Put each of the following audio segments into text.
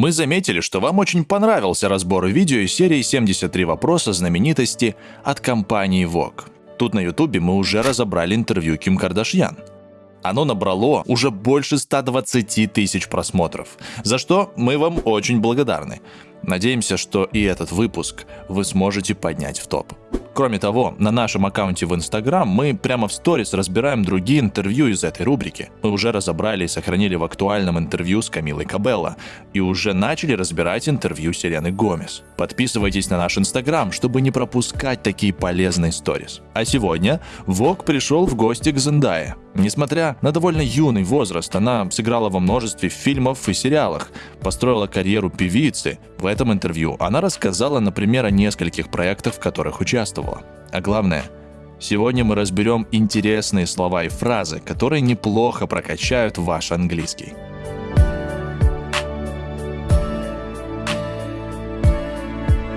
Мы заметили, что вам очень понравился разбор видео из серии 73 вопроса знаменитости от компании Vogue. Тут на ютубе мы уже разобрали интервью Ким Кардашьян. Оно набрало уже больше 120 тысяч просмотров, за что мы вам очень благодарны. Надеемся, что и этот выпуск вы сможете поднять в топ. Кроме того, на нашем аккаунте в Instagram мы прямо в сторис разбираем другие интервью из этой рубрики. Мы уже разобрали и сохранили в актуальном интервью с Камилой Кабелло и уже начали разбирать интервью Сирены Гомес. Подписывайтесь на наш Instagram, чтобы не пропускать такие полезные сторис. А сегодня Вог пришел в гости к Зендае. Несмотря на довольно юный возраст, она сыграла во множестве фильмов и сериалах, построила карьеру певицы. В этом интервью она рассказала, например, о нескольких проектах, в которых участвовала. А главное, сегодня мы разберем интересные слова и фразы, которые неплохо прокачают ваш английский.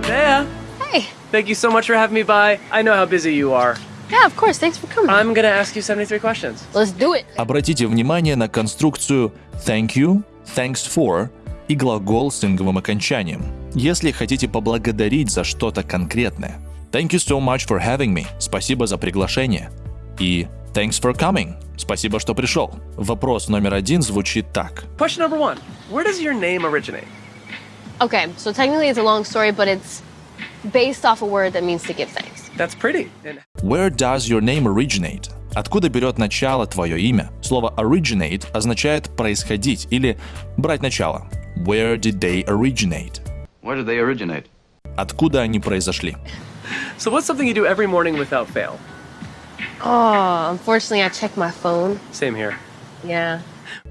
Dea, Hey. thank you so much for having me by. I know how busy you are. Yeah, of course. Thanks for coming. I'm gonna ask you 73 questions. Let's do it. Обратите внимание на конструкцию thank you, thanks for и глагол с инговым окончанием. Если хотите поблагодарить за что-то конкретное. Thank you so much for having me. Спасибо за приглашение. И thanks for coming. Спасибо, что пришел. Вопрос номер один звучит так. Question number one Where does your name originate? Okay, so technically it's a long story, but it's based off a word that means to give thanks. That's pretty. Where does your name originate? Откуда берет начало твое имя? Слово originate означает происходить или брать начало. Where did they originate? Where did they originate? Откуда они произошли? so, what's something you do every morning without fail? Oh, unfortunately, I checked my phone. Same here. Yeah.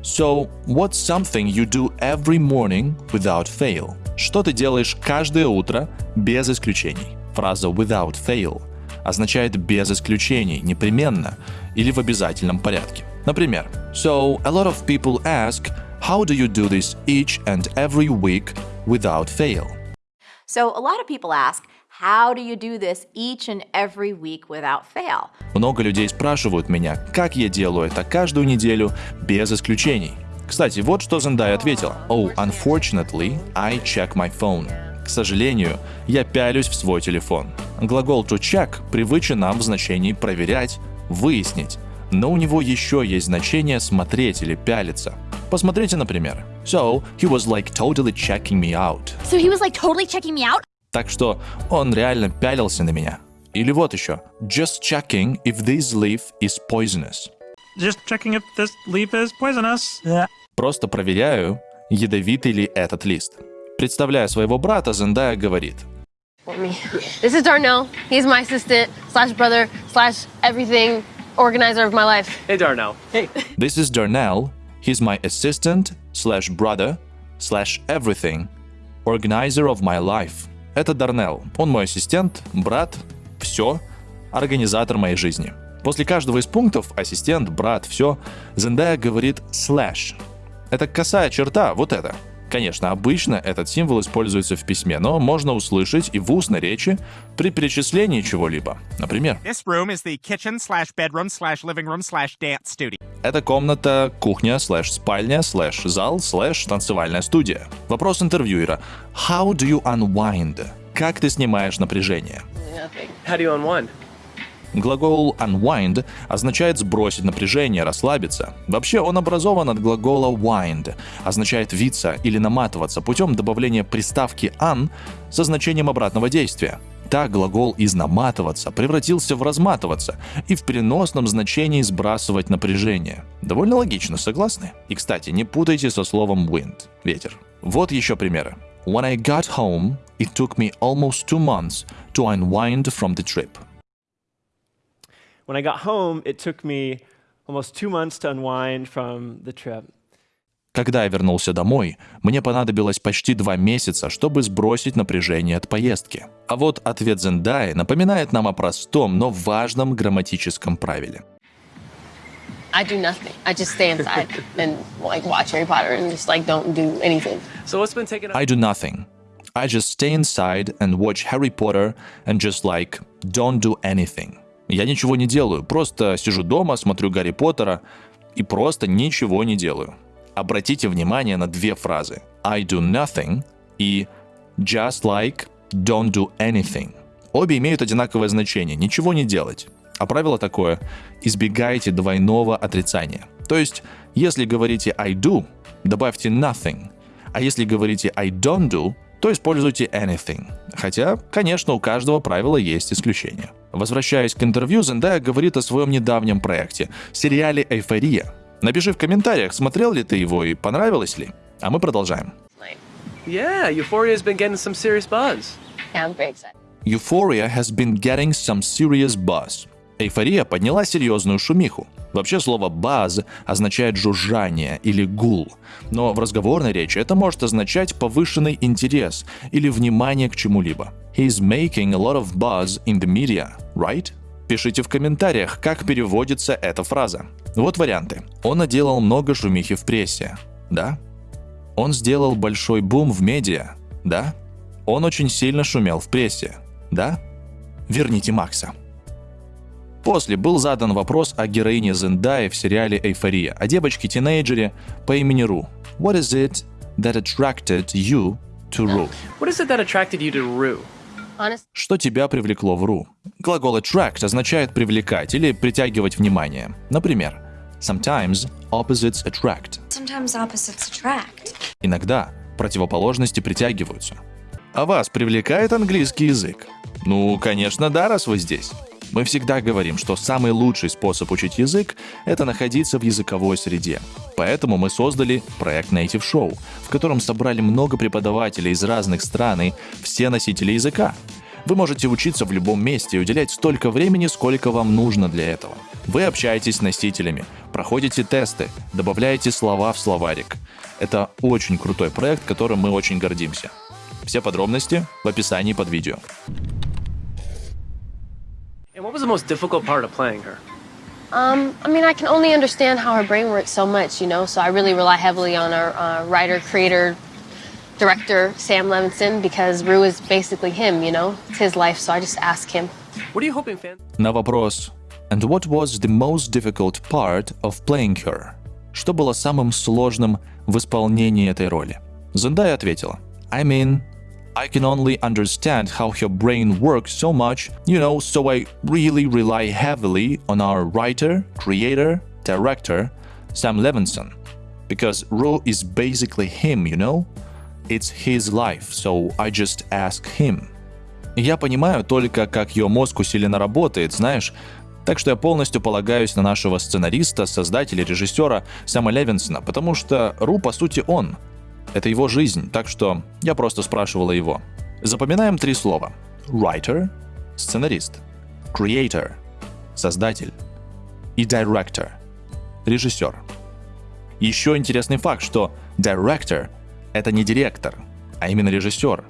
So, what's something you do every morning without fail? Что ты делаешь каждое утро без исключений? Фраза without fail означает без исключений, непременно или в обязательном порядке. Например, So, a lot of people ask, how do you do this each and every week without fail? So, a lot of people ask, how do you do this each and every week without fail? Много людей спрашивают меня, как я делаю это каждую неделю без исключений. Кстати, вот что Зендая ответила. Oh, unfortunately, I check my phone. К сожалению, я пялюсь в свой телефон. Глагол to check привычен нам в значении проверять, выяснить, но у него еще есть значение смотреть или пялиться. Посмотрите, например. So, he was like totally checking me out. So, he was like totally checking me out? Так что он реально пялился на меня. Или вот еще. Just checking if this leaf is poisonous. Just checking if this leaf is poisonous. Просто проверяю, ядовитый ли этот лист. Представляя своего брата, Зендая говорит. For me. This is Darnell. He's my assistant slash brother slash everything organizer of my life. Hey, Darnell. Hey. This is Darnell. He's my assistant slash brother slash everything organizer of my life. Это Дарнелл. Он мой ассистент, брат, все, организатор моей жизни. После каждого из пунктов ассистент, брат, все, Зендая говорит slash. Это косая черта, вот это. Конечно, обычно этот символ используется в письме, но можно услышать и в устной речи при перечислении чего-либо. Например, This room is the kitchen slash bedroom slash living room slash dance studio. Это комната, кухня, слэш спальня, слэш зал, слэш танцевальная студия. Вопрос интервьюера. How do you unwind? Как ты снимаешь напряжение? How do you unwind? Глагол unwind означает сбросить напряжение, расслабиться. Вообще он образован от глагола wind, означает виться или наматываться путем добавления приставки un со значением обратного действия. Так глагол из наматываться превратился в разматываться и в переносном значении сбрасывать напряжение. Довольно логично, согласны? И, кстати, не путайте со словом wind – ветер. Вот еще примеры. When I got home, it took me almost two months to unwind from the trip. When I got home, it took me almost two months to unwind from the trip. Когда я вернулся домой, мне понадобилось почти два месяца, чтобы сбросить напряжение от поездки. А вот ответ Зендаи напоминает нам о простом, но важном грамматическом правиле. I do nothing. I just stay inside and like watch Harry Potter and just like don't do anything. So, what's been taking up? I do nothing. I just stay inside and watch Harry Potter and just like don't do anything. Я ничего не делаю, просто сижу дома, смотрю Гарри Поттера и просто ничего не делаю. Обратите внимание на две фразы. I do nothing и just like don't do anything. Обе имеют одинаковое значение – ничего не делать. А правило такое – избегайте двойного отрицания. То есть, если говорите I do, добавьте nothing. А если говорите I don't do, то используйте anything. Хотя, конечно, у каждого правила есть исключения. Возвращаясь к интервью, Зендая говорит о своем недавнем проекте – сериале «Эйфория». Напиши в комментариях, смотрел ли ты его и понравилось ли. А мы продолжаем. Yeah, Euphoria's been getting some serious buzz. Yeah, I'm very excited. Euphoria has been getting some serious buzz. Эйфория подняла серьезную шумиху. Вообще слово «buzz» означает жужжание или гул, но в разговорной речи это может означать повышенный интерес или внимание к чему-либо. He's making a lot of buzz in the media, right? Пишите в комментариях, как переводится эта фраза. Вот варианты. Он наделал много шумихи в прессе. Да? Он сделал большой бум в медиа. Да? Он очень сильно шумел в прессе. Да? Верните Макса. После был задан вопрос о героине Зендаи в сериале «Эйфория», о девочке-тинейджере по имени Ру. What is it that attracted you to Ru? What is it that attracted you to Rue? Honest. Что тебя привлекло в Ру? Глагол attract означает привлекать или притягивать внимание. Например, sometimes opposites attract. Sometimes opposites attract. Иногда противоположности притягиваются. А вас привлекает английский язык? Ну, конечно, да, раз вы здесь. Мы всегда говорим, что самый лучший способ учить язык – это находиться в языковой среде. Поэтому мы создали проект Native Show, в котором собрали много преподавателей из разных стран и все носители языка. Вы можете учиться в любом месте и уделять столько времени, сколько вам нужно для этого. Вы общаетесь с носителями, проходите тесты, добавляете слова в словарик. Это очень крутой проект, которым мы очень гордимся. Все подробности в описании под видео. And what was the most difficult part of playing her? Um, I mean, I can only understand how her brain works so much, you know. So I really rely heavily on our uh, writer, creator, director Sam Levinson because Rue is basically him, you know. It's his life, so I just ask him. What are you hoping fans? На вопрос «And what was the most difficult part of playing her?» Что было самым сложным в исполнении этой роли? Зендая ответила I mean, I can only understand how her brain works so much, you know, so I really rely heavily on our writer, creator, director, Sam Levinson. Because Ro is basically him, you know? It's his life, so I just ask him. Я понимаю только, как ее мозг усиленно работает, знаешь, так что я полностью полагаюсь на нашего сценариста, создателя, режиссера Сэма Левинсона, потому что Ру, по сути, он. Это его жизнь, так что я просто спрашивала его. Запоминаем три слова. Writer – сценарист. Creator – создатель. И director – режиссер. Еще интересный факт, что director – это не директор, а именно режиссер.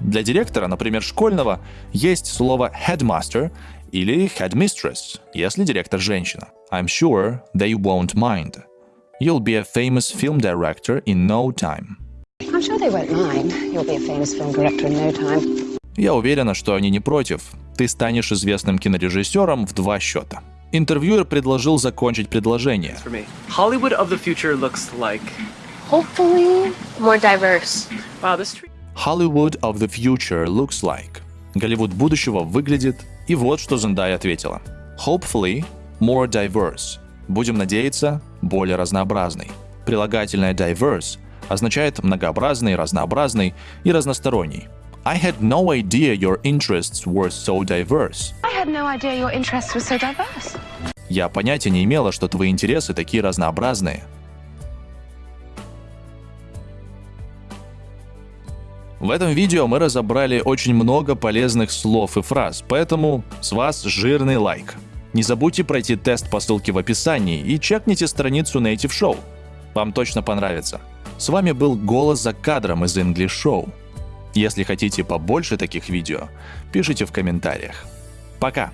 Для директора, например, школьного, есть слово headmaster или headmistress, если директор женщина. I'm sure they won't mind. You'll be a famous film director in no time. I'm sure they won't mind. You'll be a famous film director in no time. Я уверена, что они не против. Ты станешь известным кинорежиссером в два счета. Интервьюер предложил закончить предложение. For me, Hollywood of the future looks like. Hopefully, more diverse. Wow, this tree. Hollywood of the future looks like. Голливуд будущего выглядит, и вот что Зендая ответила. Hopefully, more diverse. Будем надеяться, более разнообразный. Прилагательное diverse означает многообразный, разнообразный и разносторонний. I had no idea your interests were so diverse. I had no idea your interests were so diverse. Я понятия не имела, что твои интересы такие разнообразные. В этом видео мы разобрали очень много полезных слов и фраз, поэтому с вас жирный лайк. Не забудьте пройти тест по ссылке в описании и чекните страницу Native Show. Вам точно понравится. С вами был голос за кадром из English Show. Если хотите побольше таких видео, пишите в комментариях. Пока!